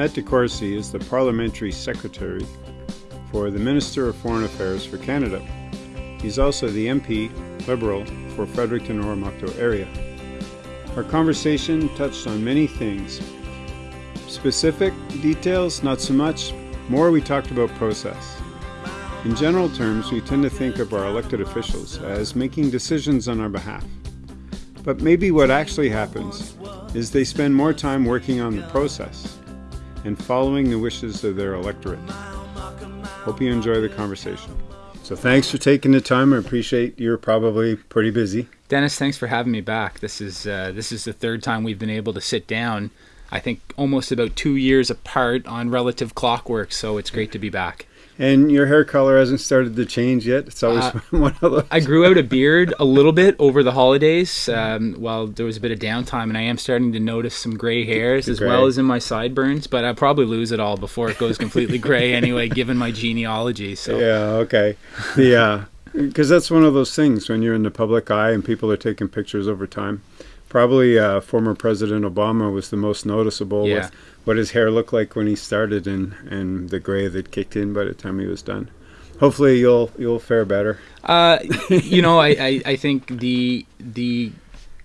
Matt DeCourcey is the Parliamentary Secretary for the Minister of Foreign Affairs for Canada. He's also the MP Liberal for Fredericton Oromocto area. Our conversation touched on many things. Specific details, not so much. More, we talked about process. In general terms, we tend to think of our elected officials as making decisions on our behalf. But maybe what actually happens is they spend more time working on the process and following the wishes of their electorate. Hope you enjoy the conversation. So thanks for taking the time. I appreciate you're probably pretty busy. Dennis, thanks for having me back. This is uh, this is the third time we've been able to sit down. I think almost about two years apart on relative clockwork, so it's great to be back. And your hair color hasn't started to change yet. It's always uh, one of those. I grew out a beard a little bit over the holidays um, while there was a bit of downtime, and I am starting to notice some gray hairs as gray. well as in my sideburns. But I'll probably lose it all before it goes completely gray anyway, given my genealogy. So yeah, okay, yeah, because that's one of those things when you're in the public eye and people are taking pictures over time. Probably uh, former President Obama was the most noticeable yeah. with what his hair looked like when he started and, and the gray that kicked in by the time he was done. Hopefully you'll you'll fare better. Uh, you know, I, I, I think the the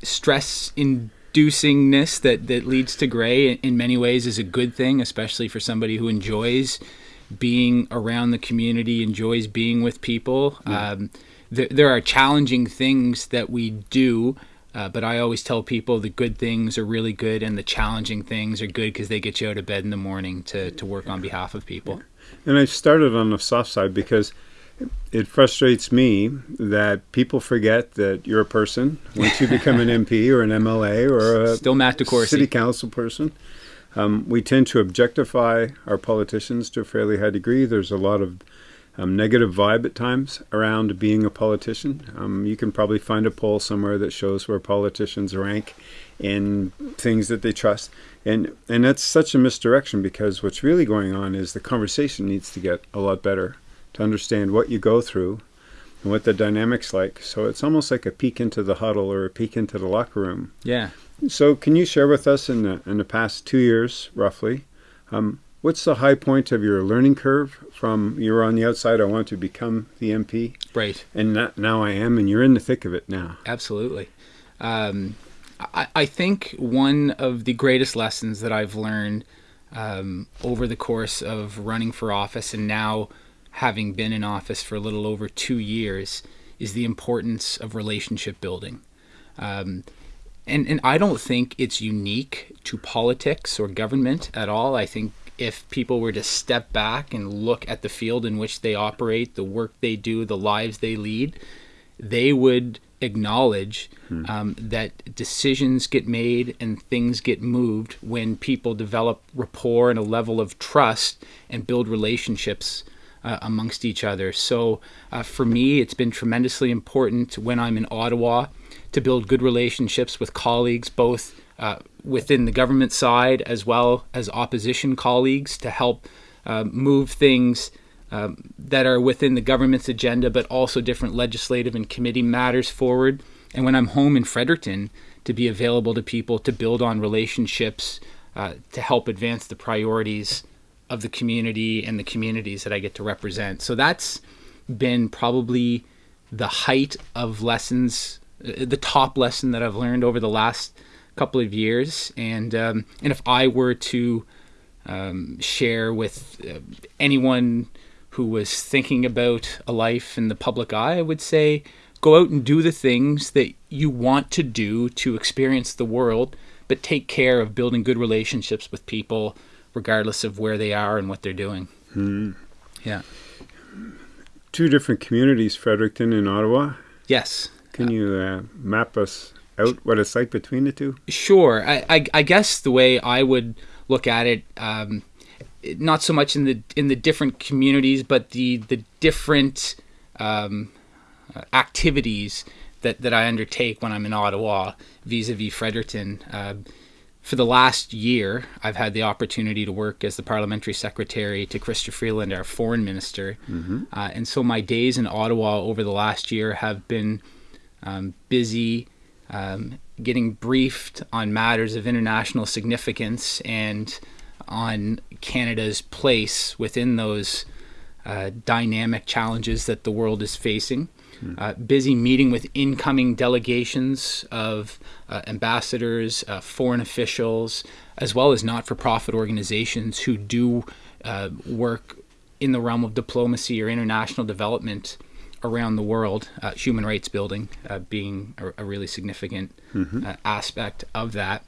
stress inducingness that, that leads to gray in many ways is a good thing, especially for somebody who enjoys being around the community, enjoys being with people. Yeah. Um, th- there are challenging things that we do uh, but I always tell people the good things are really good and the challenging things are good because they get you out of bed in the morning to, to work on behalf of people. And I started on the soft side because it frustrates me that people forget that you're a person once you become an MP or an MLA or a Still Matt DeCourcey. city council person. Um, we tend to objectify our politicians to a fairly high degree. There's a lot of um, negative vibe at times around being a politician. Um, you can probably find a poll somewhere that shows where politicians rank in things that they trust, and and that's such a misdirection because what's really going on is the conversation needs to get a lot better to understand what you go through and what the dynamics like. So it's almost like a peek into the huddle or a peek into the locker room. Yeah. So can you share with us in the in the past two years, roughly? Um, What's the high point of your learning curve from you're on the outside, I want to become the MP? Right. And now I am, and you're in the thick of it now. Absolutely. Um, I, I, think one of the greatest lessons that I've learned um, over the course of running for office and now having been in office for a little over two years is the importance of relationship building. Um, and, and I don't think it's unique to politics or government at all. I think if people were to step back and look at the field in which they operate, the work they do, the lives they lead, they would acknowledge hmm. um, that decisions get made and things get moved when people develop rapport and a level of trust and build relationships uh, amongst each other. So uh, for me, it's been tremendously important when I'm in Ottawa to build good relationships with colleagues, both uh, within the government side as well as opposition colleagues to help uh, move things um, that are within the government's agenda, but also different legislative and committee matters forward. And when I'm home in Fredericton, to be available to people to build on relationships uh, to help advance the priorities of the community and the communities that I get to represent. So that's been probably the height of lessons, uh, the top lesson that I've learned over the last couple of years, and um, and if I were to um, share with uh, anyone who was thinking about a life in the public eye, I would say go out and do the things that you want to do to experience the world, but take care of building good relationships with people, regardless of where they are and what they're doing. Mm. Yeah. Two different communities, Fredericton and Ottawa. Yes. Can you uh, map us out what it's like between the two? Sure. I, I, I guess the way I would look at it, um, not so much in the in the different communities, but the the different um, activities that, that I undertake when I'm in Ottawa vis-a-vis Fredericton. Uh, for the last year, I've had the opportunity to work as the parliamentary secretary to Chrystia Freeland, our foreign minister. Mm-hmm. Uh, and so my days in Ottawa over the last year have been um, busy um, getting briefed on matters of international significance and on Canada's place within those uh, dynamic challenges that the world is facing. Uh, busy meeting with incoming delegations of uh, ambassadors, uh, foreign officials, as well as not for profit organizations who do uh, work in the realm of diplomacy or international development around the world, uh, human rights building uh, being a, a, really significant mm-hmm. aspect of that.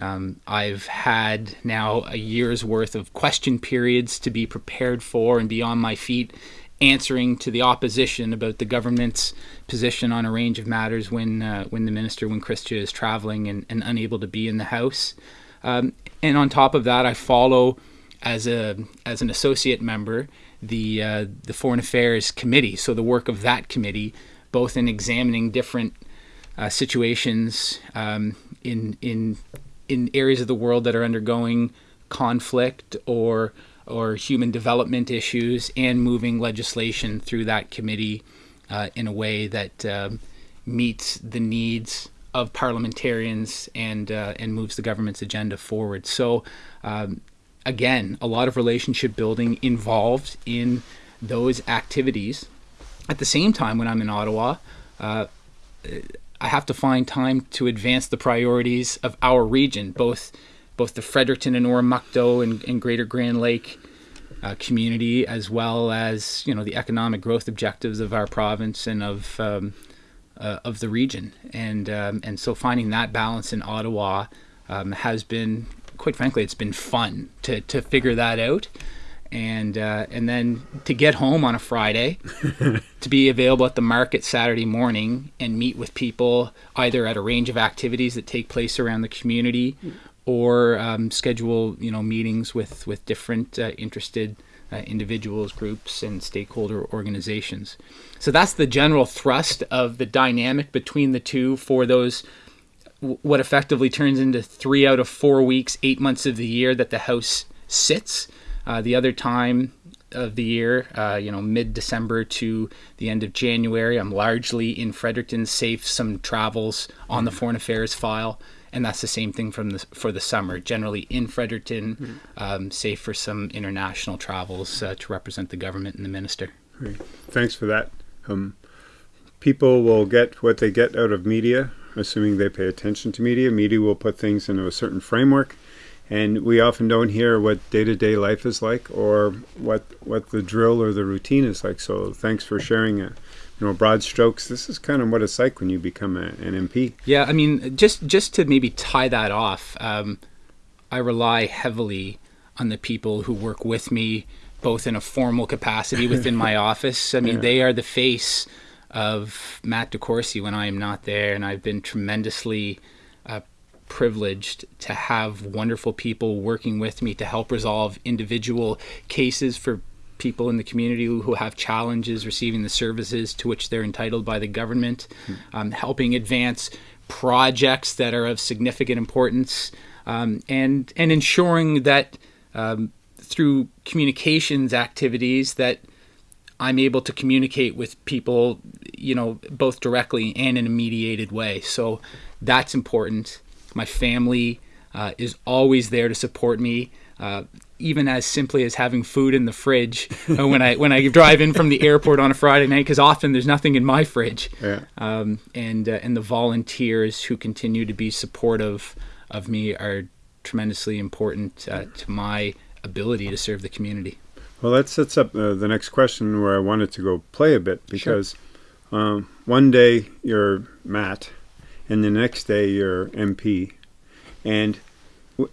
Um, I've had now a year's worth of question periods to be prepared for and be on my feet answering to the opposition about the government's position on a range of matters when uh, when the minister, when Chrystia is traveling and, and unable to be in the house. Um, and on top of that, I follow as a as an associate member the uh, the Foreign Affairs Committee. So the work of that committee, both in examining different uh, situations um, in in in areas of the world that are undergoing conflict or or human development issues and moving legislation through that committee uh, in a way that um, meets the needs of parliamentarians and uh, and moves the government's agenda forward. So um, again, a lot of relationship building involved in those activities. At the same time, when I'm in Ottawa, uh, I have to find time to advance the priorities of our region, both both the Fredericton and Oromocto and, and Greater Grand Lake uh, community, as well as you know the economic growth objectives of our province and of um, uh, of the region. And um, and so finding that balance in Ottawa um, has been, quite frankly, it's been fun to to figure that out and uh, and then to get home on a Friday, to be available at the market Saturday morning and meet with people either at a range of activities that take place around the community, or um, schedule you know meetings with with different uh, interested uh, individuals, groups, and stakeholder organizations. So that's the general thrust of the dynamic between the two for those what effectively turns into three out of four weeks, eight months of the year that the House sits. Uh, the other time of the year, uh, you know, mid December to the end of January, I'm largely in Fredericton, safe some travels on the Foreign Affairs file. And that's the same thing from the, for the summer. Generally in Fredericton, mm-hmm. um, safe for some international travels uh, to represent the government and the minister. Great. Thanks for that. Um, people will get what they get out of media, assuming they pay attention to media. Media will put things into a certain framework and we often don't hear what day-to-day life is like or what what the drill or the routine is like so thanks for sharing a, you know broad strokes this is kind of what it's like when you become a, an mp yeah i mean just just to maybe tie that off um, i rely heavily on the people who work with me both in a formal capacity within my office i mean yeah. they are the face of matt decourcey when i am not there and i've been tremendously uh, privileged to have wonderful people working with me to help resolve individual cases for people in the community who have challenges receiving the services to which they're entitled by the government, mm. um, helping advance projects that are of significant importance, um, and and ensuring that um, through communications activities that I'm able to communicate with people, you know, both directly and in a mediated way. So that's important. My family uh, is always there to support me. Uh, even as simply as having food in the fridge uh, when I when I drive in from the airport on a Friday night, because often there's nothing in my fridge. Yeah. Um, and uh, and the volunteers who continue to be supportive of me are tremendously important uh, to my ability to serve the community. Well, that sets up uh, the next question where I wanted to go play a bit because sure. um, one day you're Matt and the next day you're MP, and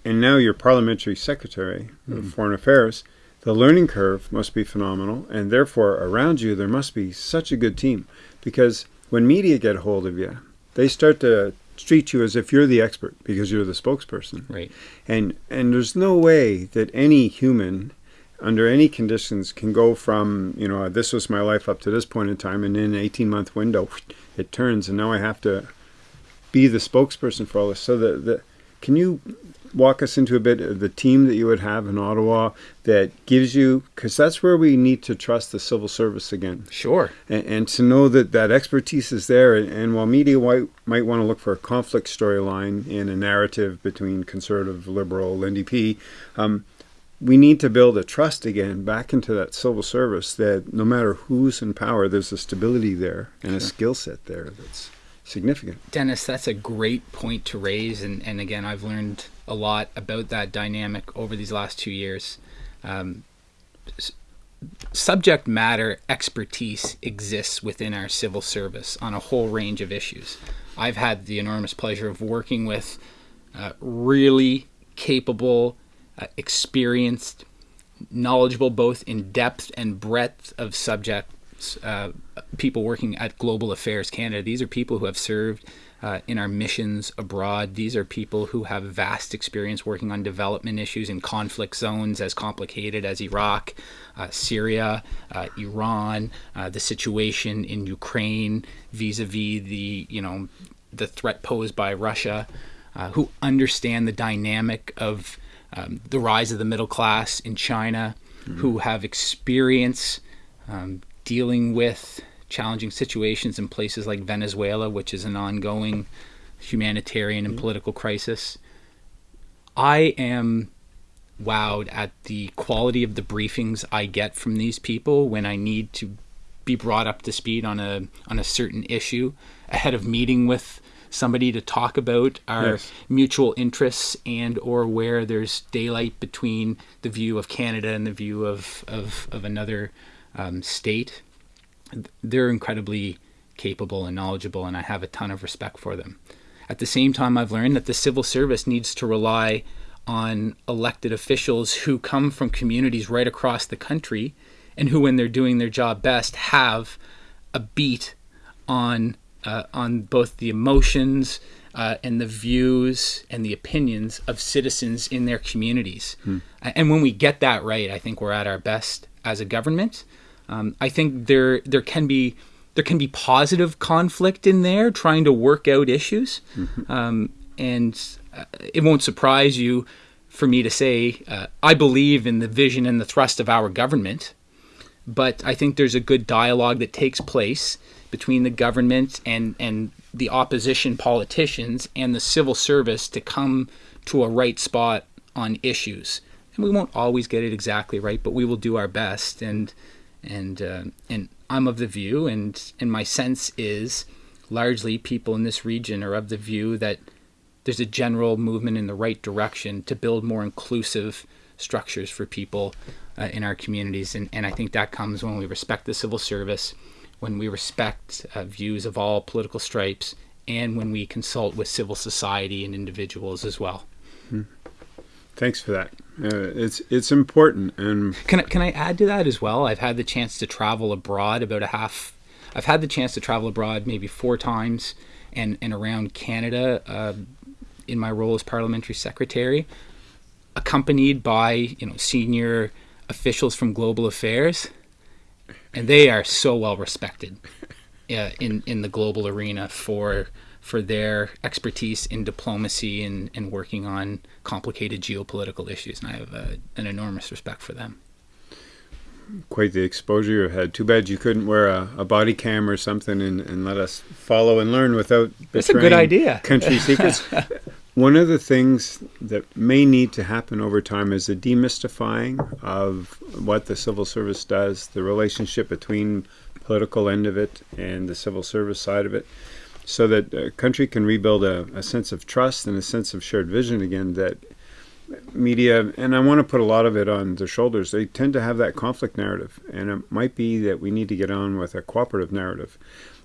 and now you're parliamentary secretary mm. of hmm. foreign affairs. The learning curve must be phenomenal, and therefore around you there must be such a good team, because when media get hold of you, they start to treat you as if you're the expert because you're the spokesperson. Right. And and there's no way that any human under any conditions can go from you know this was my life up to this point in time and in an 18 month window it turns and now i have to be the spokesperson for all this. So the, the can you walk us into a bit of the team that you would have in Ottawa that gives you because that's where we need to trust the civil service again. Sure. And, and to know that that expertise is there, and, and while media might, might want to look for a conflict storyline in a narrative between conservative, liberal, NDP, um, we need to build a trust again back into that civil service that no matter who's in power, there's a stability there and a skill set there that's significant. Dennis, that's a great point to raise. And, and again, I've learned a lot about that dynamic over these last two years. Um, subject matter expertise exists within our civil service on a whole range of issues. I've had the enormous pleasure of working with uh, really capable, uh, experienced, knowledgeable both in depth and breadth of subjects, uh, people working at Global Affairs Canada. These are people who have served uh, in our missions abroad. These are people who have vast experience working on development issues in conflict zones as complicated as Iraq, uh, Syria, uh, Iran, uh, the situation in Ukraine vis-a-vis the you know the threat posed by Russia, uh, who understand the dynamic of um, the rise of the middle class in China, mm-hmm. who have experience um, dealing with challenging situations in places like Venezuela, which is an ongoing humanitarian and mm-hmm. political crisis. I am wowed at the quality of the briefings I get from these people when I need to be brought up to speed on a on a certain issue ahead of meeting with somebody to talk about our yes. mutual interests and or where there's daylight between the view of Canada and the view of of, of another um, state they're incredibly capable and knowledgeable, and I have a ton of respect for them. At the same time, I've learned that the civil service needs to rely on elected officials who come from communities right across the country and who, when they're doing their job best, have a beat on uh, on both the emotions uh, and the views and the opinions of citizens in their communities. Hmm. And when we get that right, I think we're at our best as a government. Um, I think there there can be there can be positive conflict in there, trying to work out issues, mm-hmm. um, and uh, it won't surprise you for me to say uh, I believe in the vision and the thrust of our government, but I think there's a good dialogue that takes place between the government and and the opposition politicians and the civil service to come to a right spot on issues. And we won't always get it exactly right, but we will do our best and and uh, and I'm of the view, and and my sense is largely people in this region are of the view that there's a general movement in the right direction to build more inclusive structures for people uh, in our communities, and and I think that comes when we respect the civil service, when we respect uh, views of all political stripes, and when we consult with civil society and individuals as well. Hmm. Thanks for that. Uh, it's it's important. And can I, can I add to that as well? I've had the chance to travel abroad about a half. I've had the chance to travel abroad maybe four times, and and around Canada uh, in my role as parliamentary secretary, accompanied by you know senior officials from global affairs, and they are so well respected uh, in in the global arena for for their expertise in diplomacy and, and working on complicated geopolitical issues. And I have a, an enormous respect for them. Quite the exposure you had. Too bad you couldn't wear a, a body cam or something and, and let us follow and learn without That's a good idea. country secrets. One of the things that may need to happen over time is a demystifying of what the civil service does, the relationship between political end of it and the civil service side of it so that a country can rebuild a, a sense of trust and a sense of shared vision again that media and i want to put a lot of it on their shoulders they tend to have that conflict narrative. And it might be that we need to get on with a cooperative narrative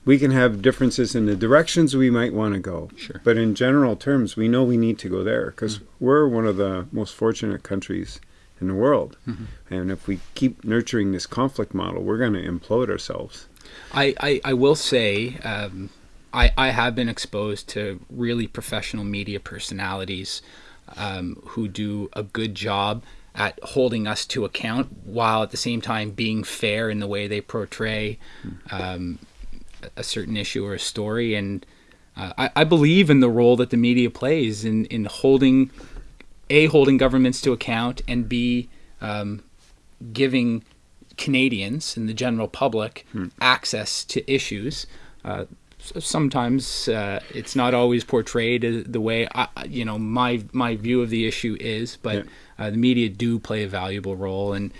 we can have differences in the directions we might want to go sure. but in general terms we know we need to go there because mm-hmm. we're one of the most fortunate countries in the world mm-hmm. and if we keep nurturing this conflict model we're going to implode ourselves I, I, I will say um, I, I have been exposed to really professional media personalities um, who do a good job at holding us to account while at the same time being fair in the way they portray um, a certain issue or a story. And uh, I, I, believe in the role that the media plays in, in holding, A, holding governments to account, and B, um, giving Canadians and the general public hmm. access to issues. Uh, sometimes uh, it's not always portrayed the way I, you know my my view of the issue is, but yeah. uh, the media do play a valuable role, and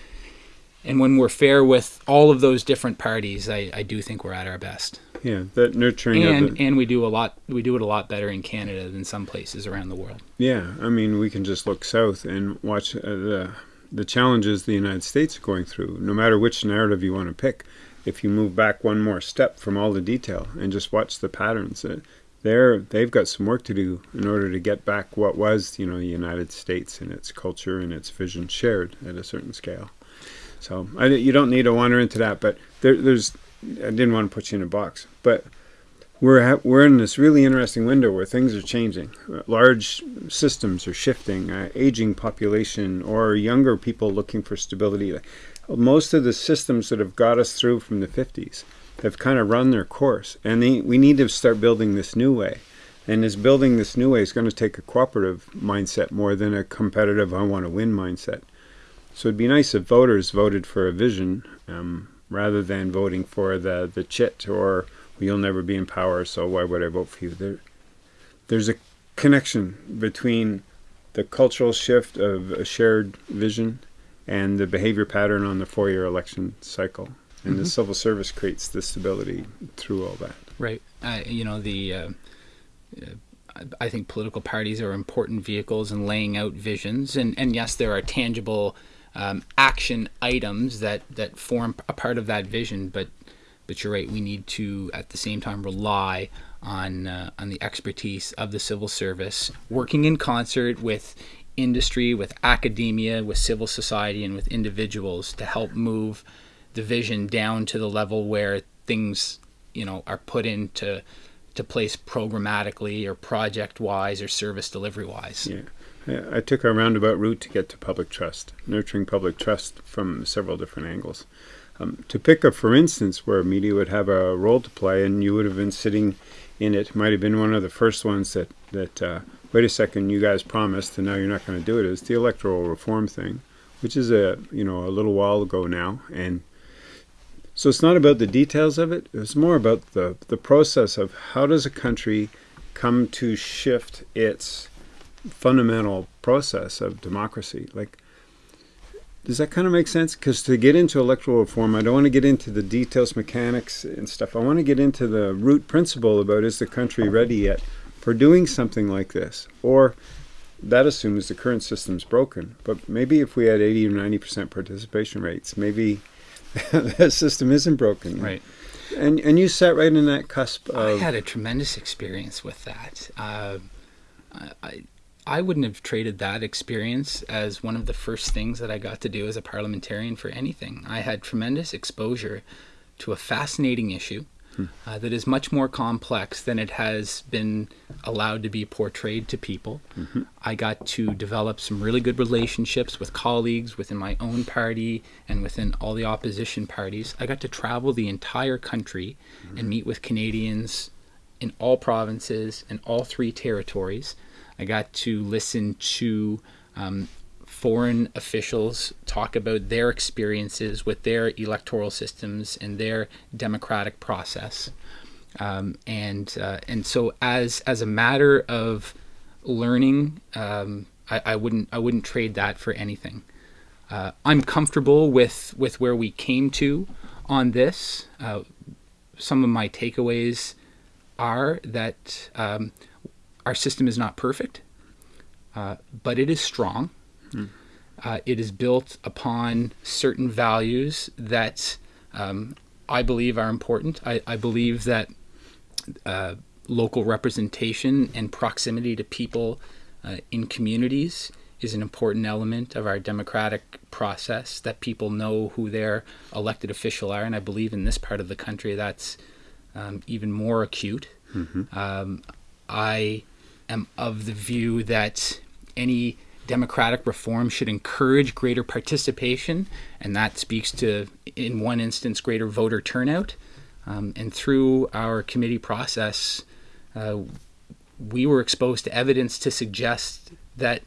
and when we're fair with all of those different parties, I, I do think we're at our best. Yeah, that nurturing and and we do a lot. We do it a lot better in Canada than some places around the world. Yeah, I mean, we can just look south and watch uh, the the challenges the United States are going through. No matter which narrative you want to pick, if you move back one more step from all the detail and just watch the patterns, uh, they're they've got some work to do in order to get back what was you know the United States and its culture and its vision shared at a certain scale. So I, you don't need to wander into that, but there, there's I didn't want to put you in a box, but we're we're in this really interesting window where things are changing. Large systems are shifting, uh, aging population, or younger people looking for stability. Most of the systems that have got us through from the 50s have kind of run their course, and they, we need to start building this new way. And this building this new way is going to take a cooperative mindset more than a competitive "I want to win" mindset. So it'd be nice if voters voted for a vision um, rather than voting for the the chit or you'll never be in power, so why would I vote for you? There, there's a connection between the cultural shift of a shared vision and the behavior pattern on the four-year election cycle. And mm-hmm. the civil service creates the stability through all that. Right. Uh, you know, the uh, I think political parties are important vehicles in laying out visions, and and yes, there are tangible um, action items that that form a part of that vision, but but you're right. We need to, at the same time, rely on uh, on the expertise of the civil service, working in concert with industry, with academia, with civil society, and with individuals to help move the vision down to the level where things, you know, are put into to place programmatically or project wise or service delivery wise. Yeah. I took a roundabout route to get to public trust, nurturing public trust from several different angles. Um, to pick up, for instance, where media would have a role to play, and you would have been sitting in it, might have been one of the first ones that that uh, wait a second, you guys promised, and now you're not going to do it. Is the electoral reform thing, which is a you know a little while ago now, and so it's not about the details of it. It's more about the the process of how does a country come to shift its fundamental process of democracy, like does that kind of make sense? Because to get into electoral reform, I don't want to get into the details, mechanics, and stuff. I want to get into the root principle about is the country ready yet for doing something like this? Or that assumes the current system's broken. But maybe if we had 80 or 90% participation rates, maybe that system isn't broken. Right. And, and you sat right in that cusp of. I had a tremendous experience with that. Uh, I, I wouldn't have traded that experience as one of the first things that I got to do as a parliamentarian for anything. I had tremendous exposure to a fascinating issue hmm. uh, that is much more complex than it has been allowed to be portrayed to people. Mm-hmm. I got to develop some really good relationships with colleagues within my own party and within all the opposition parties. I got to travel the entire country mm-hmm. and meet with Canadians in all provinces and all three territories I got to listen to um, foreign officials talk about their experiences with their electoral systems and their democratic process. Um, and uh, and so as as a matter of learning, um, I, I, wouldn't I wouldn't trade that for anything. Uh, I'm comfortable with with where we came to on this. Uh, some of my takeaways are that um, our system is not perfect, uh, but it is strong. Mm. Uh, it is built upon certain values that um, I believe are important. I, I believe that uh, local representation and proximity to people uh, in communities is an important element of our democratic process, that people know who their elected official are. And I believe in this part of the country that's um, even more acute. Mm-hmm. Um, I am of the view that any democratic reform should encourage greater participation, and that speaks to, in one instance, greater voter turnout. Um, and through our committee process, uh, we were exposed to evidence to suggest that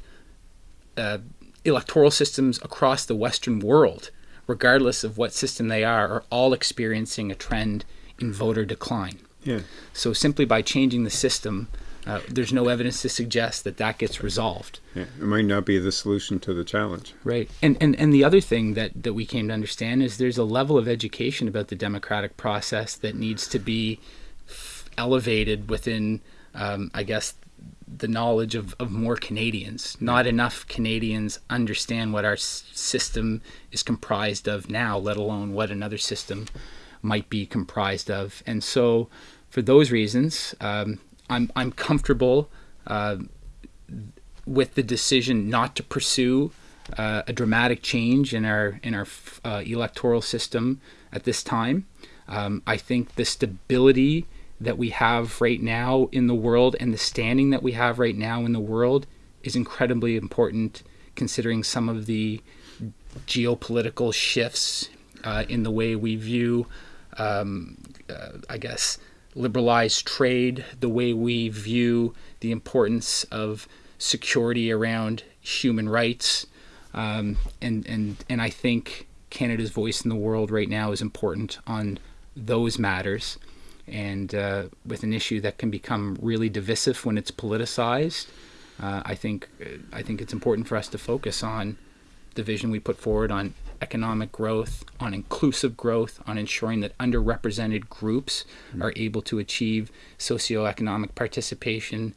uh, electoral systems across the Western world, regardless of what system they are, are all experiencing a trend in voter decline. Yeah. So simply by changing the system, uh, there's no evidence to suggest that that gets resolved. Yeah. It might not be the solution to the challenge. Right. And, and, and the other thing that, that we came to understand is there's a level of education about the democratic process that needs to be elevated within, um, I guess, the knowledge of, of more Canadians. Not enough Canadians understand what our s- system is comprised of now, let alone what another system might be comprised of. And so, for those reasons, um, I'm, I'm comfortable uh, with the decision not to pursue uh, a dramatic change in our in our uh, electoral system at this time. Um, I think the stability that we have right now in the world and the standing that we have right now in the world is incredibly important, considering some of the geopolitical shifts uh, in the way we view, um, uh, I guess, liberalized trade, the way we view the importance of security around human rights, um, and and and I think Canada's voice in the world right now is important on those matters, and uh, with an issue that can become really divisive when it's politicized. Uh, I think I think it's important for us to focus on the vision we put forward on economic growth, on inclusive growth, on ensuring that underrepresented groups mm-hmm. are able to achieve socioeconomic participation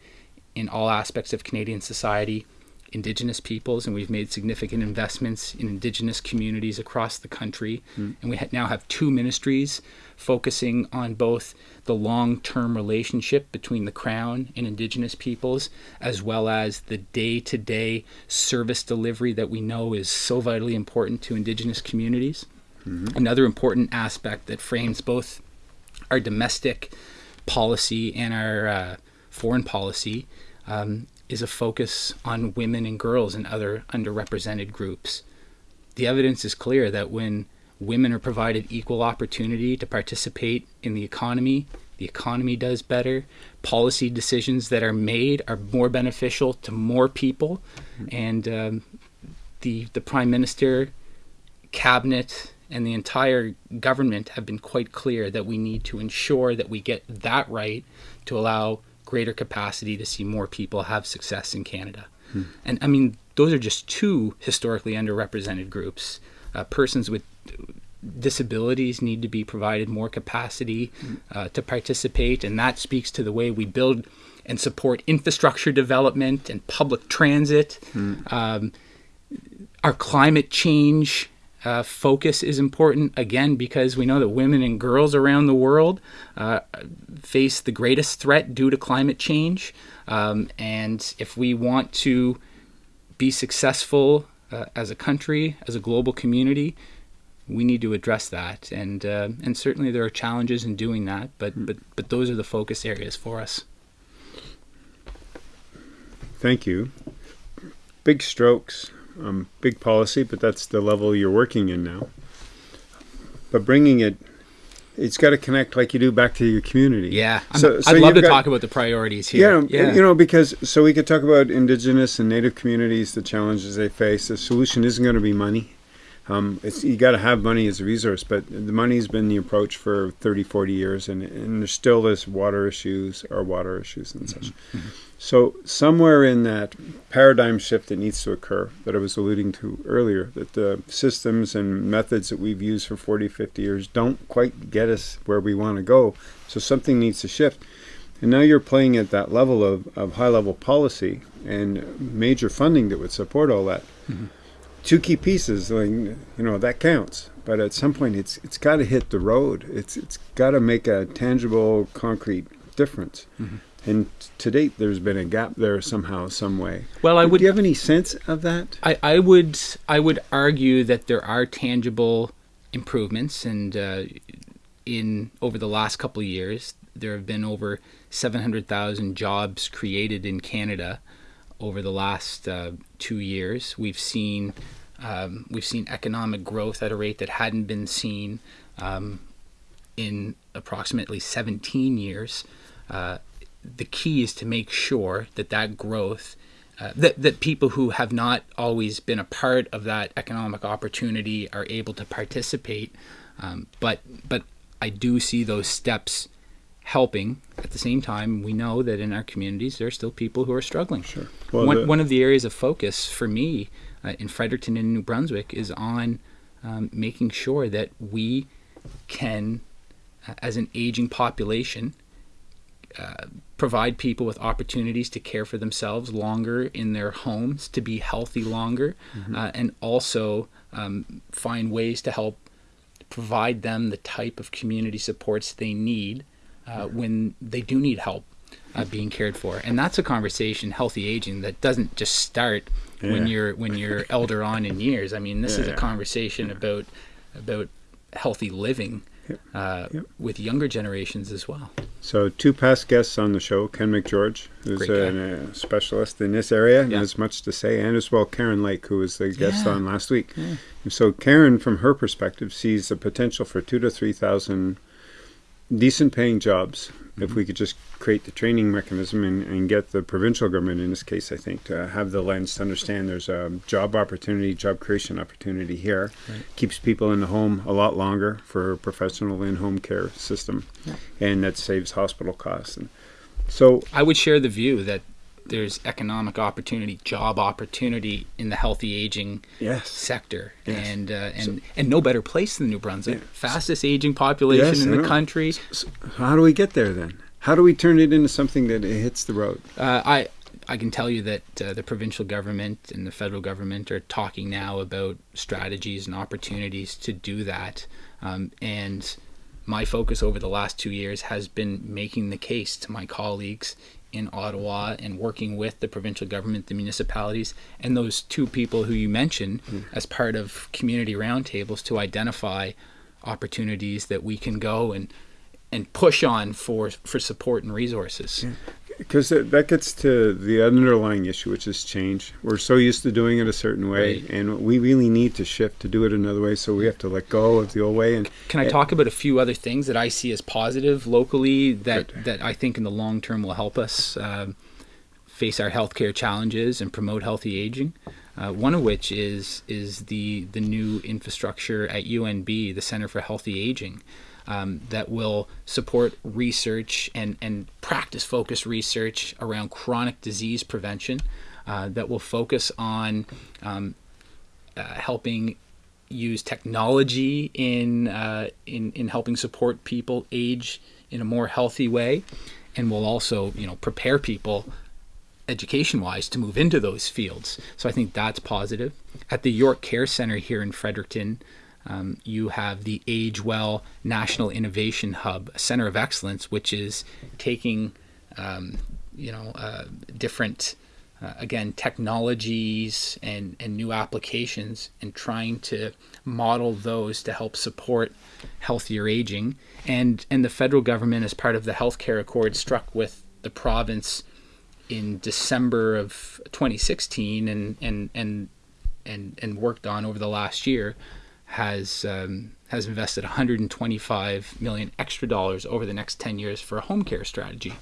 in all aspects of Canadian society, Indigenous peoples, and we've made significant investments in Indigenous communities across the country. Mm. And we ha- now have two ministries focusing on both the long term relationship between the Crown and Indigenous peoples, as well as the day to day service delivery that we know is so vitally important to Indigenous communities. Mm-hmm. Another important aspect that frames both our domestic policy and our uh, foreign policy um, is a focus on women and girls and other underrepresented groups. The evidence is clear that when women are provided equal opportunity to participate in the economy, the economy does better. Policy decisions that are made are more beneficial to more people, and um, the the prime minister, cabinet, and the entire government have been quite clear that we need to ensure that we get that right to allow greater capacity to see more people have success in Canada. Hmm. And I mean, those are just two historically underrepresented groups. Uh, persons with disabilities need to be provided more capacity hmm. uh, to participate, and that speaks to the way we build and support infrastructure development and public transit. Mm. Um, our climate change uh, focus is important again because we know that women and girls around the world uh, face the greatest threat due to climate change. Um, and if we want to be successful uh, as a country, as a global community, we need to address that. And uh, and certainly there are challenges in doing that, but but but those are the focus areas for us. Thank you. Big strokes um, big policy, but that's the level you're working in now. But bringing it, it's got to connect like you do back to your community. Yeah, so, so I'd love to got, talk about the priorities here. Yeah, yeah, you know, because so we could talk about Indigenous and Native communities, the challenges they face. The solution isn't going to be money. Um, it's you got to have money as a resource, but the money's been the approach for 30, 40 years, and, and there's still this water issues or water issues and such. Mm-hmm. mm-hmm. So somewhere in that paradigm shift that needs to occur that I was alluding to earlier, that the systems and methods that we've used for 40, 50 years don't quite get us where we want to go. So something needs to shift. And now you're playing at that level of, of high level policy and major funding that would support all that. Mm-hmm. Two key pieces, like, you know, that counts. But at some point, it's it's got to hit the road. It's it's got to make a tangible, concrete difference. Mm-hmm. And to date, there's been a gap there somehow, some way. Well, I would. Do you have any sense of that? I, I would. I would argue that there are tangible improvements, and uh, in over the last couple of years, there have been over 700,000 jobs created in Canada over the last uh, two years. We've seen um, we've seen economic growth at a rate that hadn't been seen um, in approximately 17 years. Uh, the key is to make sure that that growth uh, that, that people who have not always been a part of that economic opportunity are able to participate um, but but I do see those steps helping. At the same time, we know that in our communities there are still people who are struggling. Sure. Well, one, the, one of the areas of focus for me uh, in Fredericton and New Brunswick is on um, making sure that we can, uh, as an aging population, uh, provide people with opportunities to care for themselves longer in their homes, to be healthy longer, mm-hmm. uh, and also um, find ways to help provide them the type of community supports they need uh, when they do need help uh, being cared for. And that's a conversation, healthy aging, that doesn't just start yeah. when you're when you're elder on in years. I mean, this yeah, is a conversation yeah. about about healthy living uh, yep. with younger generations as well. So, two past guests on the show Ken McGeorge, who's a, a, specialist in this area and has much to say, and as well Karen Lake, who was the guest on last week. So, Karen, from her perspective, sees the potential for two to 3,000 decent paying jobs mm-hmm. if we could just create the training mechanism and, and, get the provincial government in this case i think to have the lens to understand there's a job opportunity job creation opportunity here right. keeps people in the home a lot longer for a professional in-home care system yeah. and that saves hospital costs and so i would share the view that there's economic opportunity, job opportunity in the healthy aging yes. sector, yes. and uh, and so, and no better place than New Brunswick, yeah. fastest aging population yes, in the country. So how do we get there then? How do we turn it into something that hits the road? Uh, I I can tell you that uh, the provincial government and the federal government are talking now about strategies and opportunities to do that, um, and my focus over the last two years has been making the case to my colleagues in Ottawa and working with the provincial government, the municipalities, and those two people who you mentioned mm. as part of community roundtables to identify opportunities that we can go and and push on for for support and resources. Yeah because that gets to the underlying issue, which is change. We're so used to doing it a certain way, right. and we really need to shift to do it another way. So we have to let go of the old way. And can I talk about a few other things that I see as positive locally that good. that I think in the long term will help us uh, face our healthcare challenges and promote healthy aging? Uh, one of which is is the the new infrastructure at UNB, the Center for Healthy Aging um, that will support research and, and practice focused research around chronic disease prevention, uh, that will focus on um, uh, helping use technology in, uh, in, in helping support people age in a more healthy way, and will also you know prepare people education wise to move into those fields. So I think that's positive. At the York Care Center here in Fredericton, um, you have the Age Well National Innovation Hub, center of excellence, which is taking um, you know uh, different uh, again technologies and and new applications and trying to model those to help support healthier aging. And and the federal government, as part of the healthcare accord, struck with the province in December of 2016 and and and and, and worked on over the last year has um, has invested 125 million extra dollars over the next 10 years for a home care strategy.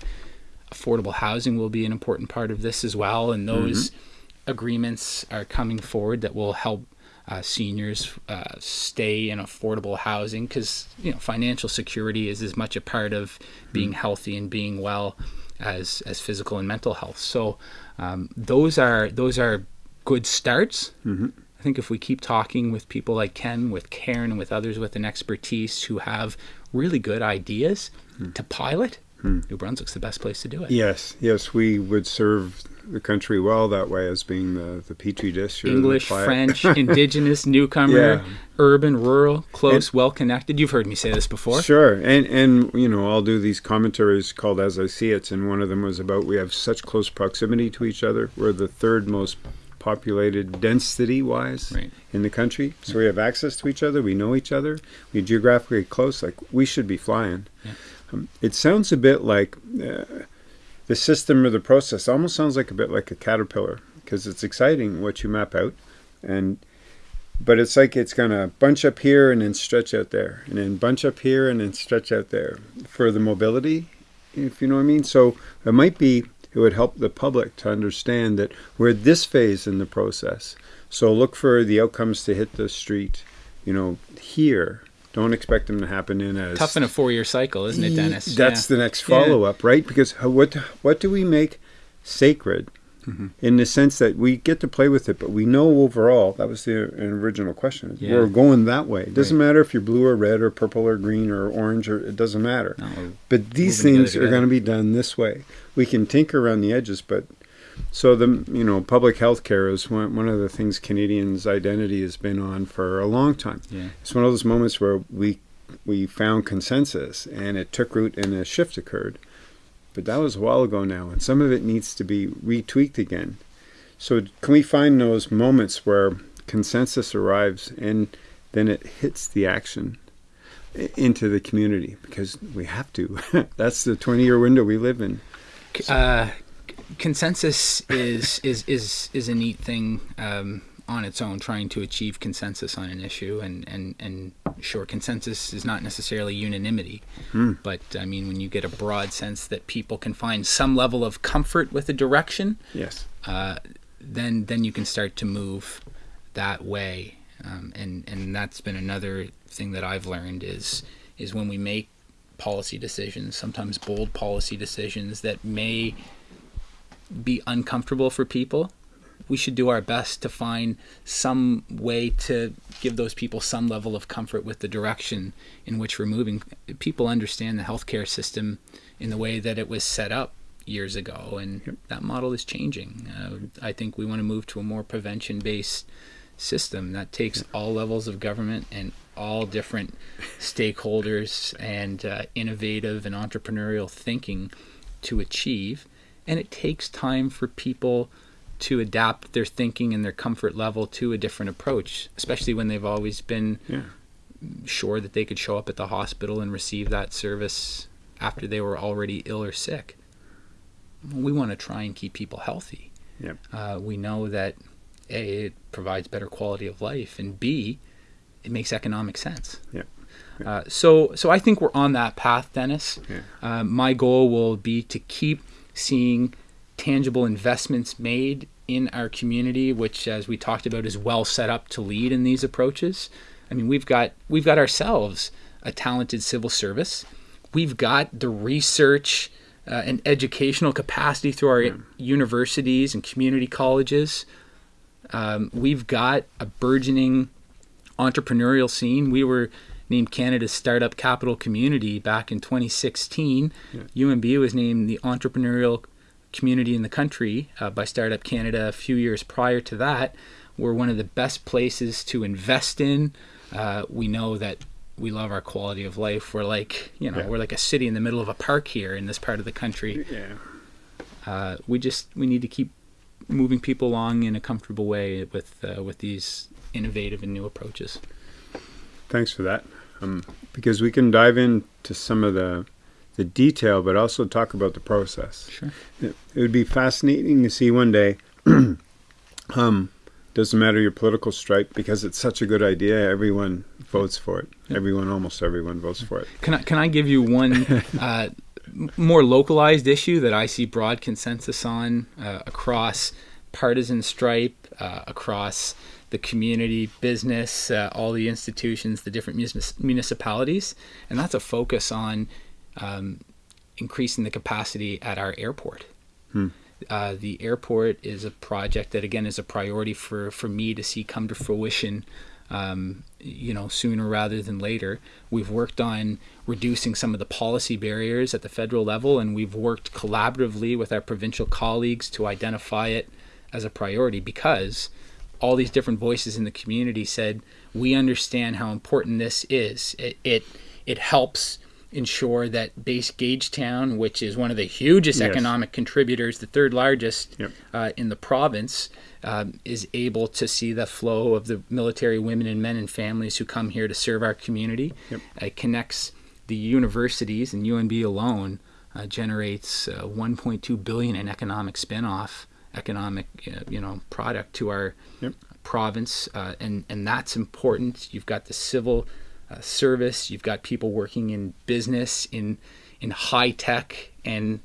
Affordable housing will be an important part of this as well, and those mm-hmm. agreements are coming forward that will help uh, seniors uh, stay in affordable housing because you know financial security is as much a part of being mm-hmm. healthy and being well as as physical and mental health. So um, those are those are good starts. Mm-hmm I think if we keep talking with people like Ken, with Karen, and with others with an expertise who have really good ideas hmm. to pilot, hmm. New Brunswick's the best place to do it. Yes, yes, we would serve the country well that way as being the, the petri dish. English, French, indigenous, newcomer, yeah. urban, rural, close, well connected. You've heard me say this before. Sure, and and you know I'll do these commentaries called "As I See It," and one of them was about we have such close proximity to each other. We're the third most populated density wise right. in the country. So yeah. we have access to each other. We know each other. We're geographically close. Like we should be flying. Yeah. Um, it sounds a bit like uh, the system or the process. Almost sounds like a bit like a caterpillar because it's exciting what you map out, and but it's like it's gonna bunch up here and then stretch out there, and then bunch up here and then stretch out there for the mobility, if you know what I mean. So it might be it would help the public to understand that we're at this phase in the process. So look for the outcomes to hit the street, you know, here don't expect them to happen in a Tough in a four-year cycle, isn't it, Dennis? That's Yeah. the next follow up, right? Because what what do we make sacred Mm-hmm. in the sense that we get to play with it, but we know overall that was the original question. Yeah. We're going that way. It doesn't Right. matter if you're blue or red or purple or green or orange or it doesn't matter. No, But these things are going to be done this way. We can tinker around the edges, but so the you know public health care is one, one of the things Canadians' identity has been on for a long time. Yeah. It's one of those moments where we we found consensus and it took root and a shift occurred. But that was a while ago now, and some of it needs to be retweaked again. So can we find those moments where consensus arrives and then it hits the action into the community because we have to. That's the 20 year window we live in. uh, consensus is is is is a neat thing um, on its own. Trying to achieve consensus on an issue, and and and sure, consensus is not necessarily unanimity, but I mean, when you get a broad sense that people can find some level of comfort with a direction, Yes. uh, then then you can start to move that way. Um, and and that's been another thing that I've learned is is when we make policy decisions, sometimes bold policy decisions that may be uncomfortable for people. We should do our best to find some way to give those people some level of comfort with the direction in which we're moving. People understand the healthcare system in the way that it was set up years ago, and that model is changing. Uh, I think we want to move to a more prevention based system that takes all levels of government and all different stakeholders and uh, innovative and entrepreneurial thinking to achieve. And it takes time for people to adapt their thinking and their comfort level to a different approach, especially when they've always been Yeah. sure that they could show up at the hospital and receive that service after they were already ill or sick. We want to try and keep people healthy. Yep. Uh, we know that A, it provides better quality of life, and B, it makes economic sense. Yep. Uh, so, so I think we're on that path, Dennis. Yeah. Uh, my goal will be to keep seeing tangible investments made in our community, which, as we talked about, is well set up to lead in these approaches. I mean, we've got we've got ourselves a talented civil service. We've got the research uh, and educational capacity through our universities and community colleges. Um, we've got a burgeoning entrepreneurial scene. We were named Canada's Startup Capital Community back in 2016. UNB was named the entrepreneurial community in the country uh, by Startup Canada a few years prior to that. We're one of the best places to invest in. Uh, we know that we love our quality of life. We're like, you know, Yeah. we're like a city in the middle of a park here in this part of the country. Yeah. Uh, we just we need to keep moving people along in a comfortable way with uh, with these innovative and new approaches. Thanks for that. Um, because we can dive into some of the the detail, but also talk about the process. Sure. It, it would be fascinating to see one day. um, doesn't matter your political stripe because it's such a good idea. Everyone votes for it. Everyone, almost everyone, votes for it. Can I can I give you one uh, more localized issue that I see broad consensus on uh, across partisan stripe, uh, across the community, business, uh, all the institutions, the different municipalities, and that's a focus on um, increasing the capacity at our airport. Uh, the airport is a project that again is a priority for, for me to see come to fruition um, you know sooner rather than later. We've worked on reducing some of the policy barriers at the federal level and we've worked collaboratively with our provincial colleagues to identify it as a priority because all these different voices in the community said we understand how important this is. It it, it helps ensure that base Gagetown, which is one of the hugest Yes. economic contributors, the third largest Yep. uh, in the province, um, is able to see the flow of the military women and men and families who come here to serve our community. Yep. It connects the universities, and UNB alone uh, generates uh, 1.2 billion in economic spin-off economic uh, you know product to our Yep. province, uh, and and that's important. You've got the civil uh, service, you've got people working in business, in in high tech, and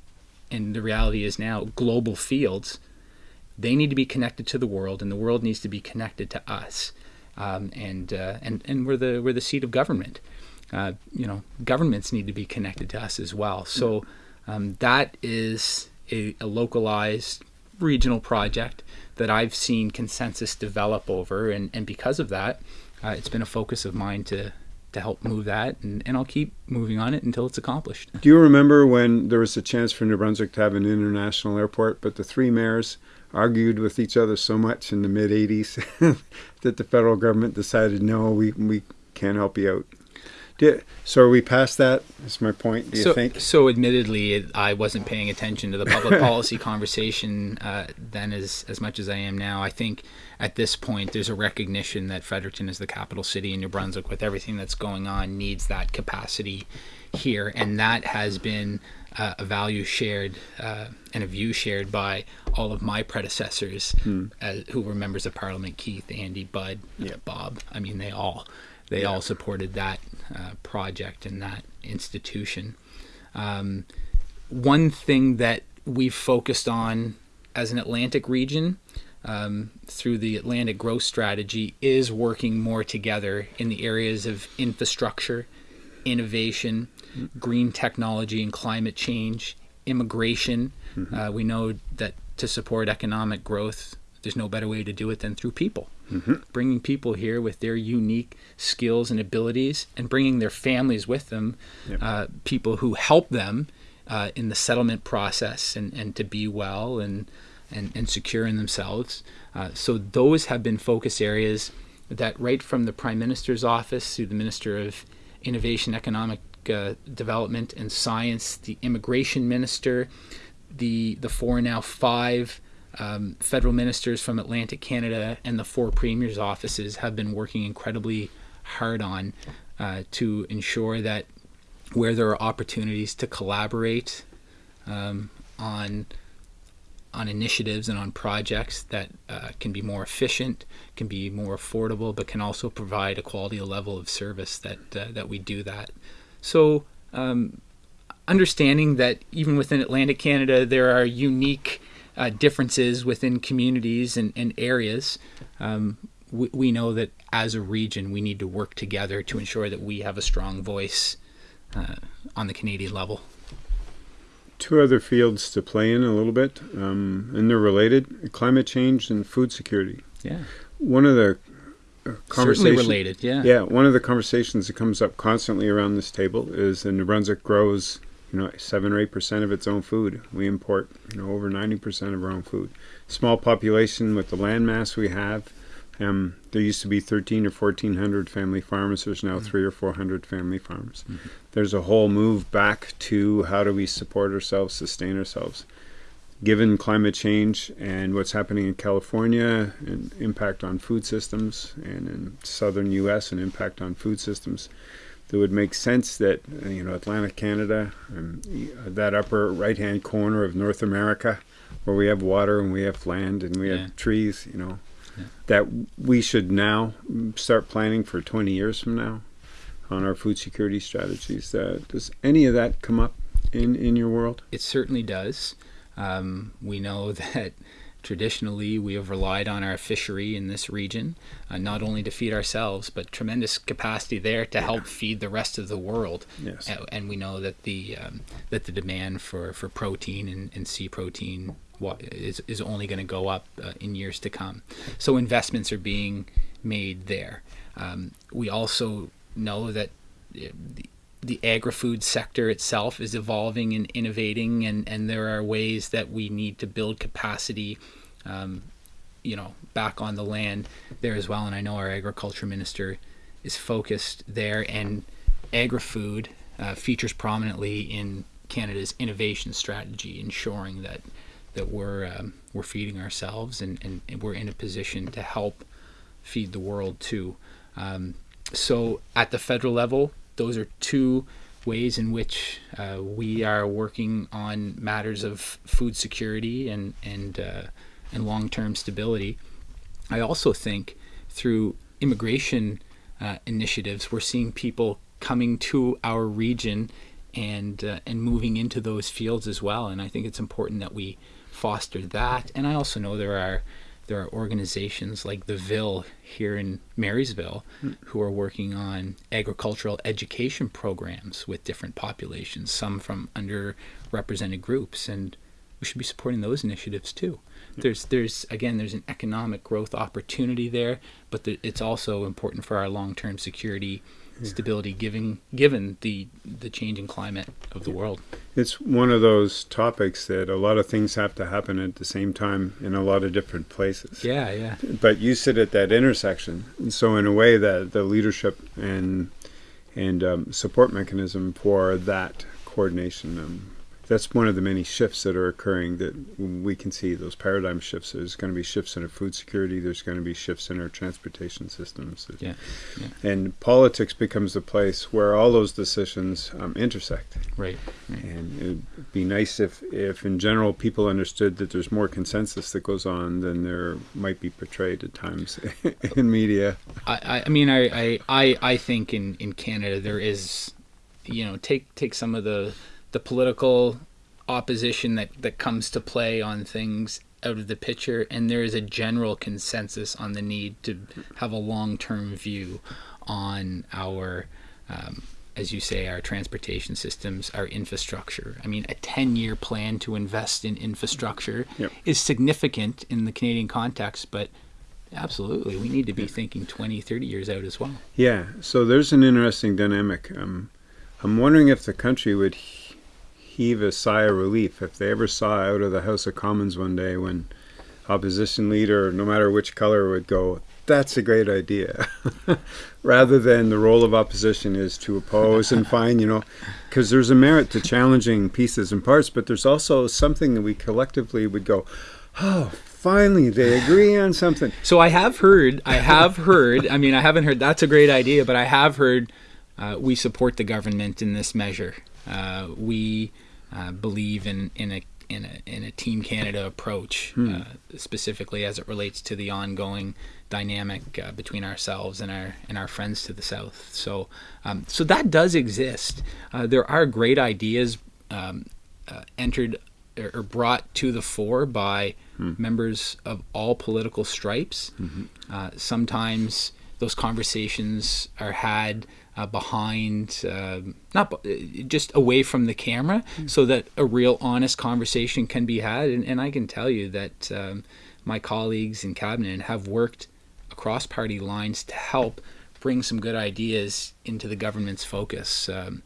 and the reality is now global fields. They need to be connected to the world, and the world needs to be connected to us. um, and uh, and and we're the we're the seat of government. Uh, you know, governments need to be connected to us as well. So um, that is a, a, localized regional project that I've seen consensus develop over, and, and because of that, uh, it's been a focus of mine to to help move that, and, and I'll keep moving on it until it's accomplished. Do you remember when there was a chance for New Brunswick to have an international airport, but the three mayors argued with each other so much in the mid 80s that the federal government decided, no, we, we can't help you out? So are we past that? That's my point. Do you so, think? So, admittedly, I wasn't paying attention to the public policy conversation uh, then as as much as I am now. I think at this point there's a recognition that Fredericton is the capital city in New Brunswick, with everything that's going on, needs that capacity here, and that has been uh, a value shared uh, and a view shared by all of my predecessors, hmm. uh, who were members of Parliament: Keith, Andy, Bud, Bob. I mean, they all they yeah. all supported that uh, project and that institution. Um, one thing that we've focused on as an Atlantic region um, through the Atlantic Growth Strategy is working more together in the areas of infrastructure, innovation, green technology and climate change, immigration. Mm-hmm. Uh, we know that to support economic growth, there's no better way to do it than through people. Mm-hmm. Bringing people here with their unique skills and abilities and bringing their families with them, yep. uh, people who help them uh, in the settlement process and, and to be well and, and, and secure in themselves. Uh, so, those have been focus areas that, right from the Prime Minister's office to the Minister of Innovation, Economic uh, Development, and Science, the Immigration Minister, the, the four now five um, federal ministers from Atlantic Canada and the four premiers' offices have been working incredibly hard on uh, to ensure that where there are opportunities to collaborate um, on on initiatives and on projects that uh, can be more efficient, can be more affordable, but can also provide a quality level of service that uh, that we do that. So. Um, understanding that even within Atlantic Canada, there are unique uh, differences within communities and, and areas, um, we, we, know that as a region, we need to work together to ensure that we have a strong voice uh, on the Canadian level. Two other fields to play in a little bit, um, and they're related climate change and food security. Yeah. One of the uh, conversations related, yeah. Yeah, one of the conversations that comes up constantly around this table is that New Brunswick grows you know, seven or eight percent of its own food. We import, you know, over ninety percent of our own food. Small population with the land mass we have. Um, there used to be thirteen or fourteen hundred family farms. There's now mm-hmm. three or four hundred family farms. Mm-hmm. There's a whole move back to how do we support ourselves, sustain ourselves. Given climate change and what's happening in California and impact on food systems, and in southern U.S. and impact on food systems, it would make sense that you know Atlantic Canada, and that upper right-hand corner of North America, where we have water and we have land and we yeah. have trees, you know, yeah. that we should now start planning for 20 years from now on our food security strategies. Uh, does any of that come up in in your world? It certainly does. Um, we know that Traditionally, we have relied on our fishery in this region, uh, not only to feed ourselves, but tremendous capacity there to help feed the rest of the world. Yes. Uh, and we know that the um, that the demand for, for protein and, and sea protein is, is only going to go up uh, in years to come. So investments are being made there. Um, we also know that uh, the, the agri-food sector itself is evolving and innovating, and, and there are ways that we need to build capacity, um, you know, back on the land there as well. And I know our agriculture minister is focused there, and agri-food uh, features prominently in Canada's innovation strategy, ensuring that that we're um, we're feeding ourselves and, and, we're in a position to help feed the world too. Um, so at the federal level, those are two ways in which uh, we are working on matters of food security and and uh, and long-term stability. I also think through immigration uh, initiatives, we're seeing people coming to our region and uh, and moving into those fields as well. And I think it's important that we foster that. And I also know there are there are organizations like the Ville here in Marysville mm. who are working on agricultural education programs with different populations, some from underrepresented groups, and we should be supporting those initiatives too. Yeah. There's, there's again, there's an economic growth opportunity there, but the, it's also important for our long-term security stability given given the the changing climate of the world. It's one of those topics that a lot of things have to happen at the same time in a lot of different places. Yeah, yeah. But you sit at that intersection, and so in a way, that the leadership and and um, support mechanism for that coordination um, that's one of the many shifts that are occurring that we can see those paradigm shifts. There's going to be shifts in our food security. There's going to be shifts in our transportation systems. Yeah. yeah. And politics becomes the place where all those decisions um, intersect. Right. right. And it'd be nice if, if in general people understood that there's more consensus that goes on than there might be portrayed at times in media. I, I mean, I, I, I think in, in Canada there is, you know, take take some of the the political opposition that, that comes to play on things out of the picture, and there is a general consensus on the need to have a long term view on our, um, as you say, our transportation systems, our infrastructure. I mean, a 10 year plan to invest in infrastructure yep. is significant in the Canadian context, but absolutely, we need to be thinking 20, 30 years out as well. Yeah, so there's an interesting dynamic. Um, I'm wondering if the country would heave a sigh of relief if they ever saw out of the House of Commons one day when opposition leader, no matter which color, would go, that's a great idea. Rather than the role of opposition is to oppose and find, you know, because there's a merit to challenging pieces and parts, but there's also something that we collectively would go, oh, finally they agree on something. So I have heard, I have heard, I mean, I haven't heard that's a great idea, but I have heard uh, we support the government in this measure. Uh, we uh, believe in in a in a in a Team Canada approach, hmm. uh, specifically as it relates to the ongoing dynamic uh, between ourselves and our and our friends to the south. So um, so that does exist. Uh, there are great ideas um, uh, entered or brought to the fore by hmm. members of all political stripes. Mm-hmm. Uh, sometimes those conversations are had uh, behind, uh, not just away from the camera, mm. so that a real honest conversation can be had. And, and I can tell you that um, my colleagues in cabinet have worked across party lines to help bring some good ideas into the government's focus. Um,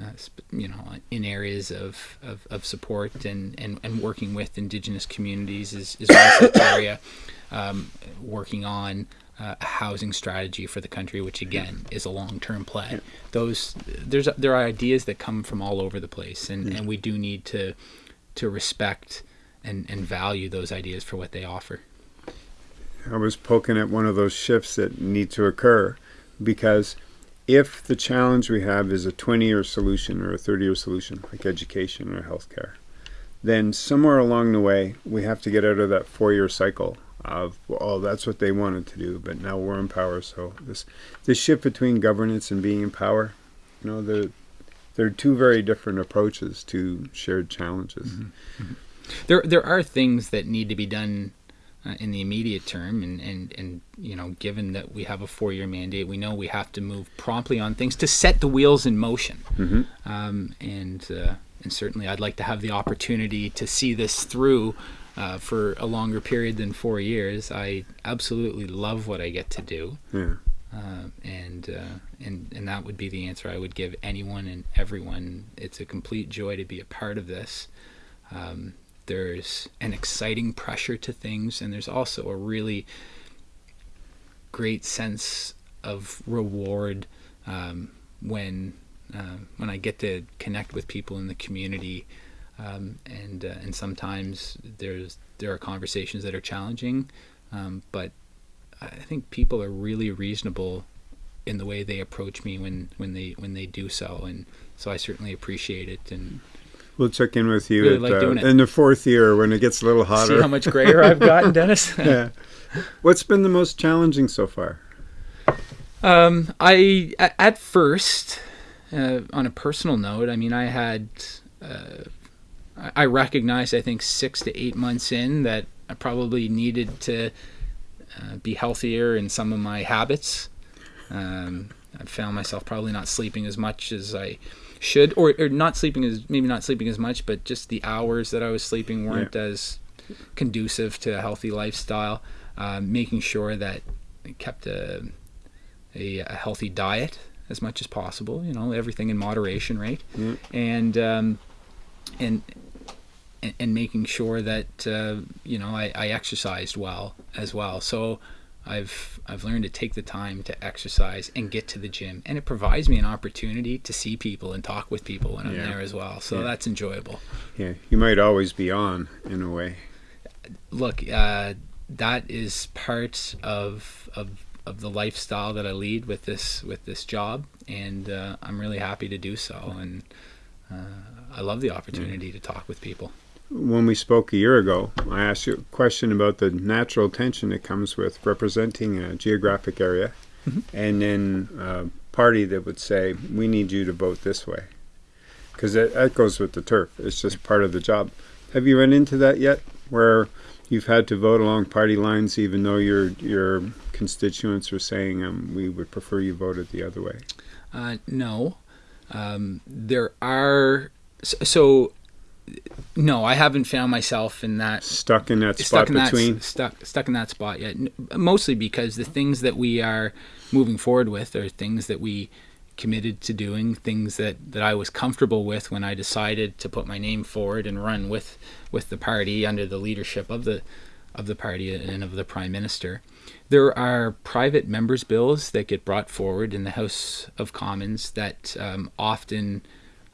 uh, you know, in areas of, of, of, support and, and, and working with Indigenous communities is, is one such area. Um, working on uh, a housing strategy for the country, which again is a long-term play. Yeah. Those there's there are ideas that come from all over the place, and, yeah. and we do need to to respect and, and value those ideas for what they offer. I was poking at one of those shifts that need to occur because if the challenge we have is a 20 year solution or a 30 year solution, like education or healthcare, then somewhere along the way we have to get out of that four year cycle of oh that's what they wanted to do but now we're in power so this this shift between governance and being in power you know the there are two very different approaches to shared challenges mm-hmm. Mm-hmm. there there are things that need to be done uh, in the immediate term and, and and you know given that we have a four year mandate we know we have to move promptly on things to set the wheels in motion mm-hmm. um, and uh, and certainly I'd like to have the opportunity to see this through uh, for a longer period than four years. I absolutely love what I get to do. Yeah. Uh, and uh, and and that would be the answer I would give anyone and everyone. It's a complete joy to be a part of this. Um, there's an exciting pressure to things, and there's also a really great sense of reward um, when uh, when I get to connect with people in the community um, and uh, and sometimes there's there are conversations that are challenging, um, but I think people are really reasonable in the way they approach me when when they when they do so, and so I certainly appreciate it and. We'll check in with you really at, like uh, in the fourth year when it gets a little hotter. See how much grayer I've gotten, Dennis. yeah. What's been the most challenging so far? Um, I at first, uh, on a personal note, I mean, I had uh, I recognized, I think, six to eight months in that I probably needed to uh, be healthier in some of my habits. Um, I found myself probably not sleeping as much as I should, or, or not sleeping as maybe not sleeping as much, but just the hours that I was sleeping weren't yeah. as conducive to a healthy lifestyle. Uh, making sure that I kept a, a, a healthy diet as much as possible. You know, everything in moderation, right? Mm. And um, and and making sure that uh, you know I, I exercised well as well. So I've I've learned to take the time to exercise and get to the gym, and it provides me an opportunity to see people and talk with people when I'm yeah. there as well. So yeah. that's enjoyable. Yeah, you might always be on in a way. Look, uh, that is part of of of the lifestyle that I lead with this with this job, and uh, I'm really happy to do so. And uh, I love the opportunity yeah. to talk with people. When we spoke a year ago, I asked you a question about the natural tension that comes with representing a geographic area, mm-hmm. and then a party that would say, "We need you to vote this way," because that, that goes with the turf. It's just part of the job. Have you run into that yet, where you've had to vote along party lines, even though your your constituents are saying um, we would prefer you voted the other way? Uh, no, um, there are so. No, I haven't found myself in that stuck in that spot stuck in between that, stuck stuck in that spot yet. Mostly because the things that we are moving forward with are things that we committed to doing, things that, that I was comfortable with when I decided to put my name forward and run with with the party under the leadership of the of the party and of the prime minister. There are private members' bills that get brought forward in the House of Commons that um, often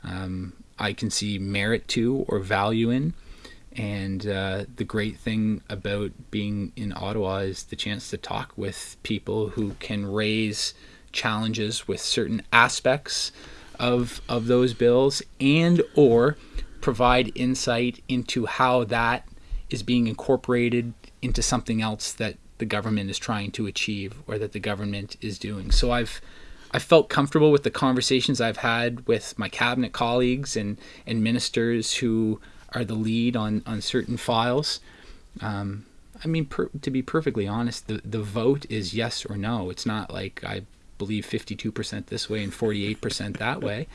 um, I can see merit to or value in. And uh, the great thing about being in Ottawa is the chance to talk with people who can raise challenges with certain aspects of of those bills and or provide insight into how that is being incorporated into something else that the government is trying to achieve or that the government is doing. So I've I felt comfortable with the conversations I've had with my cabinet colleagues and and ministers who are the lead on on certain files. Um, I mean, per, to be perfectly honest, the the vote is yes or no. It's not like I believe 52% this way and 48% that way.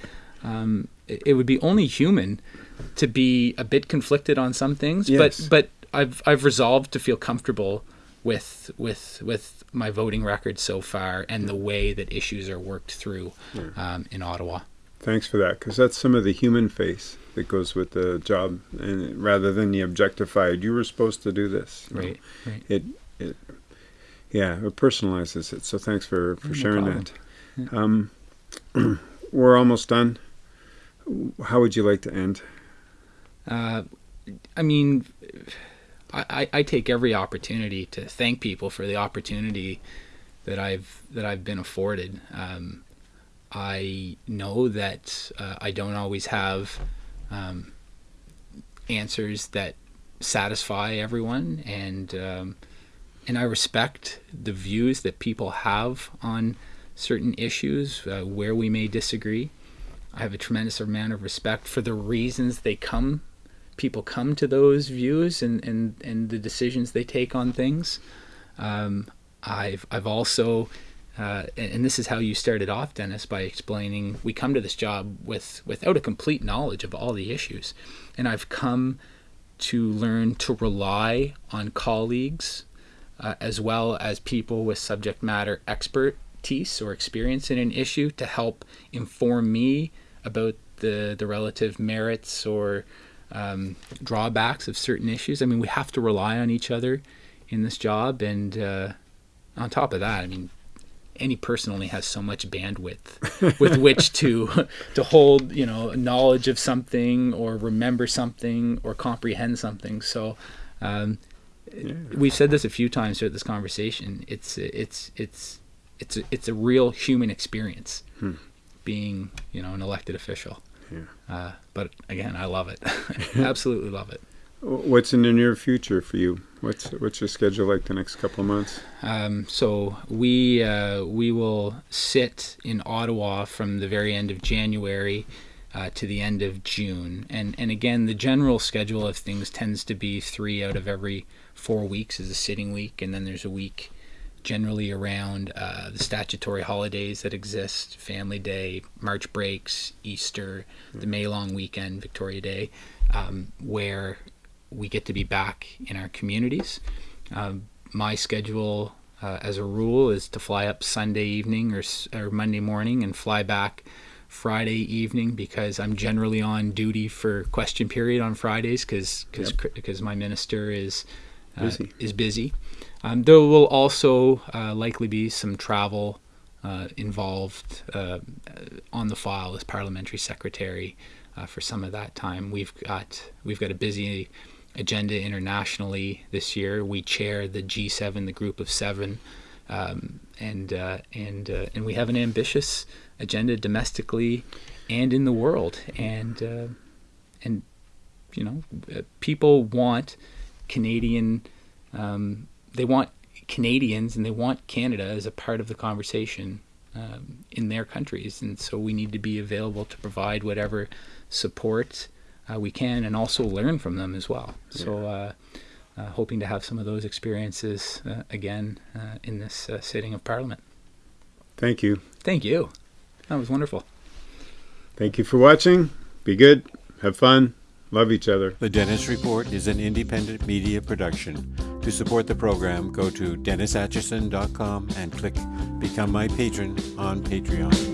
Um, it, it, would be only human to be a bit conflicted on some things, yes. but but I've I've resolved to feel comfortable with with with my voting record so far and the way that issues are worked through um, in Ottawa. Thanks for that, because that's some of the human face that goes with the job, and rather than the objectified, you were supposed to do this. Right, right. It it yeah, it personalizes it. So thanks for, for no sharing problem. that. Um, we're almost done. How would you like to end? Uh, I mean, I, I take every opportunity to thank people for the opportunity that I've that I've been afforded. Um, I know that uh, I don't always have um, answers that satisfy everyone, and um, and I respect the views that people have on certain issues uh, where we may disagree. I have a tremendous amount of respect for the reasons they come, people come to those views and, and, and the decisions they take on things. Um, I've, I've also, uh, and, and, this is how you started off, Dennis, by explaining we come to this job with without a complete knowledge of all the issues. And I've come to learn to rely on colleagues uh, as well as people with subject matter expertise or experience in an issue to help inform me about the, the relative merits or um, drawbacks of certain issues. I mean, we have to rely on each other in this job. And uh, on top of that, I mean, any person only has so much bandwidth with which to to hold you know knowledge of something or remember something or comprehend something so um, yeah. we've said this a few times throughout this conversation. It's it's it's it's a, it's a real human experience hmm. being you know an elected official. Yeah. Uh, but again, I love it. Absolutely love it. What's in the near future for you? What's what's your schedule like the next couple of months? Um, so we uh, we will sit in Ottawa from the very end of January uh, to the end of June. And and again, the general schedule of things tends to be three out of every four weeks is a sitting week, and then there's a week generally around uh, the statutory holidays that exist Family Day, March breaks, Easter, the May long weekend, Victoria Day, um, where we get to be back in our communities. Um, my schedule, uh, as a rule, is to fly up Sunday evening or, or Monday morning and fly back Friday evening because I'm generally on duty for question period on Fridays because because yep. my minister is busy. is busy. Um, there will also uh, likely be some travel uh, involved uh, on the file as parliamentary secretary uh, for some of that time. We've got we've got a busy agenda internationally this year. We chair the G7, the Group of Seven, um, and uh, and uh, and we have an ambitious agenda domestically and in the world. And and you know, people want Canadian um, they want Canadians and they want Canada as a part of the conversation um, in their countries, and so we need to be available to provide whatever support uh, we can, and also learn from them as well. Yeah. So, uh, uh, hoping to have some of those experiences uh, again uh, in this uh, sitting of Parliament. Thank you. Thank you. That was wonderful. Thank you for watching. Be good. Have fun. Love each other. The Dennis Report is an independent media production. To support the program, go to DennisAtchison.com and click Become My Patron on Patreon.